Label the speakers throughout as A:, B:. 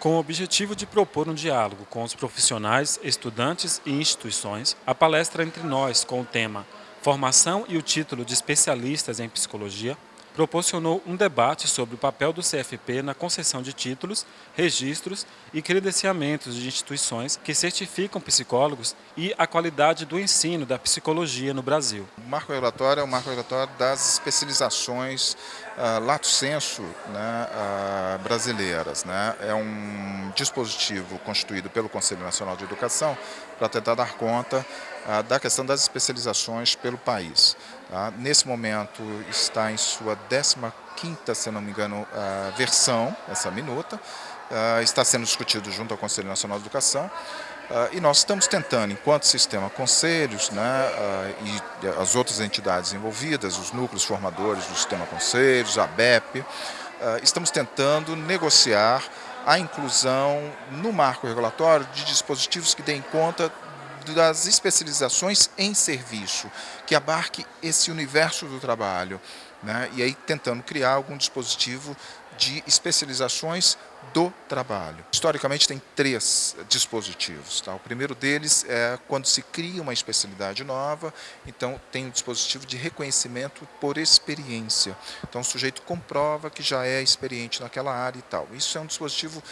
A: Com o objetivo de propor um diálogo com os profissionais, estudantes e instituições, a palestra Entre Nós, com o tema Formação e o título de especialistas em psicologia, proporcionou um debate sobre o papel do CFP na concessão de títulos, registros e credenciamentos de instituições que certificam psicólogos e a qualidade do ensino da psicologia no Brasil.
B: O marco regulatório é o marco regulatório das especializações uh, lato sensu né, uh, brasileiras. Né? É um dispositivo constituído pelo Conselho Nacional de Educação para tentar dar conta uh, da questão das especializações pelo país. Tá? Nesse momento está em sua 15ª, se não me engano, versão, essa minuta, está sendo discutido junto ao Conselho Nacional de Educação, e nós estamos tentando, enquanto sistema conselhos né, e as outras entidades envolvidas, os núcleos formadores do sistema conselhos, a BEP, estamos tentando negociar a inclusão no marco regulatório de dispositivos que deem conta das especializações em serviço, que abarque esse universo do trabalho, né? e aí tentando criar algum dispositivo de especializações do trabalho. Historicamente tem três dispositivos. Tá? O primeiro deles é quando se cria uma especialidade nova, então tem um dispositivo de reconhecimento por experiência. Então o sujeito comprova que já é experiente naquela área e tal. Isso é um dispositivo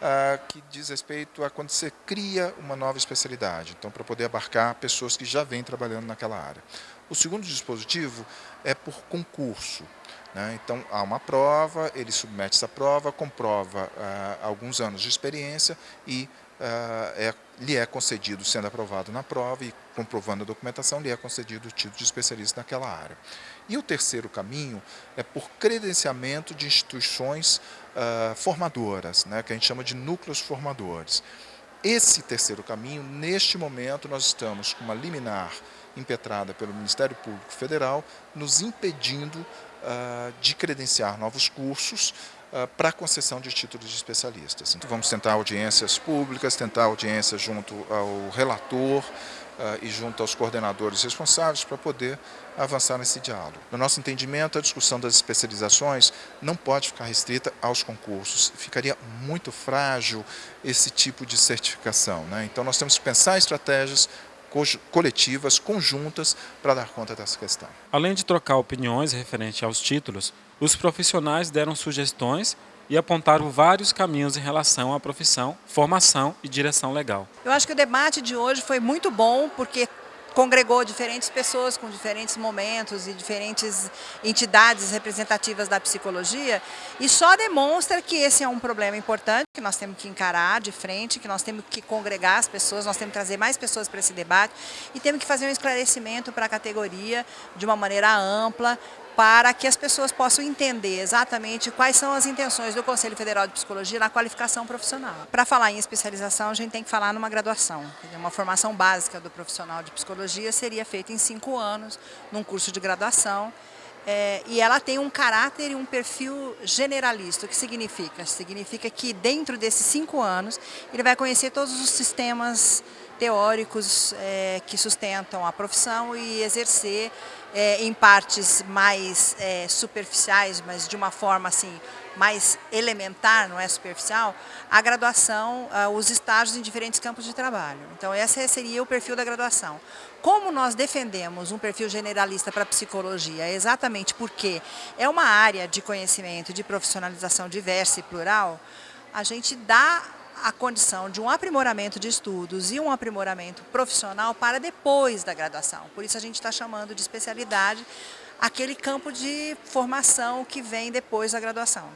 B: ah, que diz respeito a quando você cria uma nova especialidade, então para poder abarcar pessoas que já vêm trabalhando naquela área. O segundo dispositivo é por concurso. Né? Então, há uma prova, ele submete essa prova, comprova ah, alguns anos de experiência e ah, é, lhe é concedido, sendo aprovado na prova e comprovando a documentação, lhe é concedido o título de especialista naquela área. E o terceiro caminho é por credenciamento de instituições ah, formadoras, né? que a gente chama de núcleos formadores. Esse terceiro caminho, neste momento, nós estamos com uma liminar impetrada pelo Ministério Público Federal, nos impedindo uh, de credenciar novos cursos uh, para concessão de títulos de especialistas. Então vamos tentar audiências públicas, tentar audiências junto ao relator, Uh, e junto aos coordenadores responsáveis para poder avançar nesse diálogo. No nosso entendimento, a discussão das especializações não pode ficar restrita aos concursos. Ficaria muito frágil esse tipo de certificação. Né? Então, nós temos que pensar estratégias coletivas, conjuntas, para dar conta dessa questão.
A: Além de trocar opiniões referente aos títulos, os profissionais deram sugestões e apontaram vários caminhos em relação à profissão, formação e direção legal.
C: Eu acho que o debate de hoje foi muito bom, porque congregou diferentes pessoas com diferentes momentos e diferentes entidades representativas da psicologia e só demonstra que esse é um problema importante que nós temos que encarar de frente, que nós temos que congregar as pessoas, nós temos que trazer mais pessoas para esse debate e temos que fazer um esclarecimento para a categoria de uma maneira ampla, para que as pessoas possam entender exatamente quais são as intenções do Conselho Federal de Psicologia na qualificação profissional. Para falar em especialização, a gente tem que falar numa graduação. Uma formação básica do profissional de psicologia seria feita em cinco anos, num curso de graduação, é, e ela tem um caráter e um perfil generalista. O que significa? Significa que dentro desses cinco anos ele vai conhecer todos os sistemas teóricos é, que sustentam a profissão e exercer é, em partes mais é, superficiais, mas de uma forma assim mais elementar, não é superficial, a graduação, uh, os estágios em diferentes campos de trabalho. Então esse seria o perfil da graduação. Como nós defendemos um perfil generalista para psicologia? Exatamente porque é uma área de conhecimento, de profissionalização diversa e plural, a gente dá a condição de um aprimoramento de estudos e um aprimoramento profissional para depois da graduação. Por isso a gente está chamando de especialidade aquele campo de formação que vem depois da graduação.